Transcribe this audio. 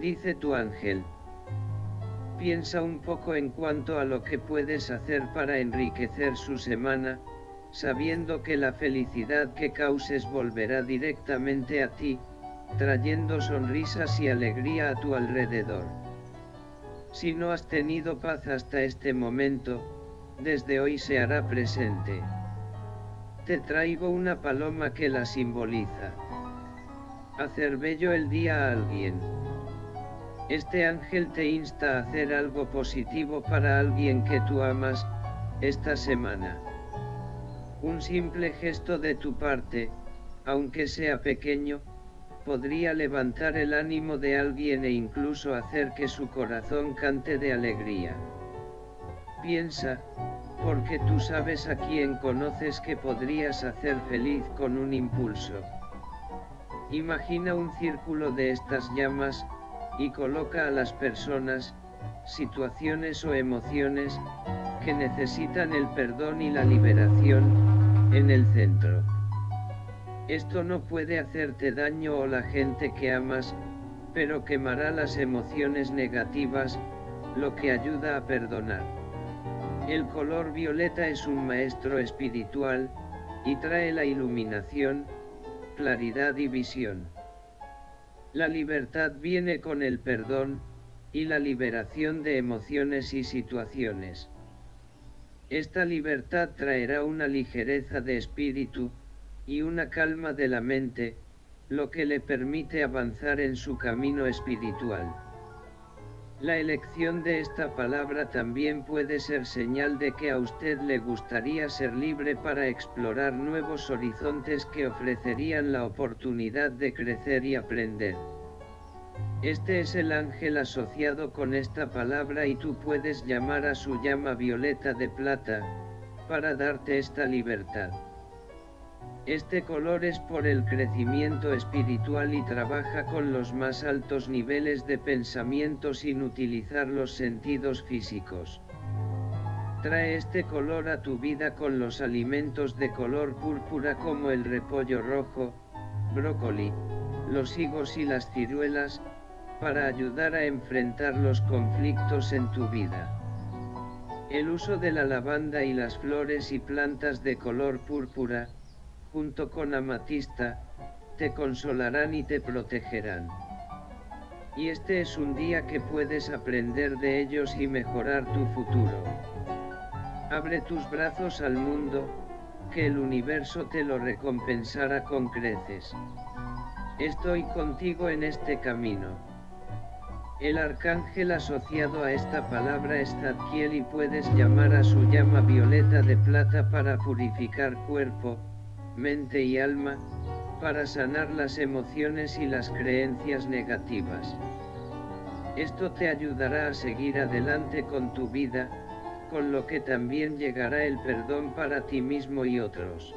dice tu ángel. Piensa un poco en cuanto a lo que puedes hacer para enriquecer su semana, sabiendo que la felicidad que causes volverá directamente a ti, trayendo sonrisas y alegría a tu alrededor. Si no has tenido paz hasta este momento, desde hoy se hará presente. Te traigo una paloma que la simboliza. Hacer bello el día a alguien. Este ángel te insta a hacer algo positivo para alguien que tú amas, esta semana. Un simple gesto de tu parte, aunque sea pequeño, podría levantar el ánimo de alguien e incluso hacer que su corazón cante de alegría. Piensa, porque tú sabes a quién conoces que podrías hacer feliz con un impulso. Imagina un círculo de estas llamas, y coloca a las personas, situaciones o emociones, que necesitan el perdón y la liberación, en el centro. Esto no puede hacerte daño o la gente que amas, pero quemará las emociones negativas, lo que ayuda a perdonar. El color violeta es un maestro espiritual, y trae la iluminación, claridad y visión. La libertad viene con el perdón, y la liberación de emociones y situaciones. Esta libertad traerá una ligereza de espíritu, y una calma de la mente, lo que le permite avanzar en su camino espiritual. La elección de esta palabra también puede ser señal de que a usted le gustaría ser libre para explorar nuevos horizontes que ofrecerían la oportunidad de crecer y aprender. Este es el ángel asociado con esta palabra y tú puedes llamar a su llama violeta de plata, para darte esta libertad. Este color es por el crecimiento espiritual y trabaja con los más altos niveles de pensamiento sin utilizar los sentidos físicos. Trae este color a tu vida con los alimentos de color púrpura como el repollo rojo, brócoli, los higos y las ciruelas, para ayudar a enfrentar los conflictos en tu vida. El uso de la lavanda y las flores y plantas de color púrpura, junto con amatista, te consolarán y te protegerán. Y este es un día que puedes aprender de ellos y mejorar tu futuro. Abre tus brazos al mundo, que el universo te lo recompensará con creces. Estoy contigo en este camino. El arcángel asociado a esta palabra es Zadkiel y puedes llamar a su llama violeta de plata para purificar cuerpo, mente y alma, para sanar las emociones y las creencias negativas. Esto te ayudará a seguir adelante con tu vida, con lo que también llegará el perdón para ti mismo y otros.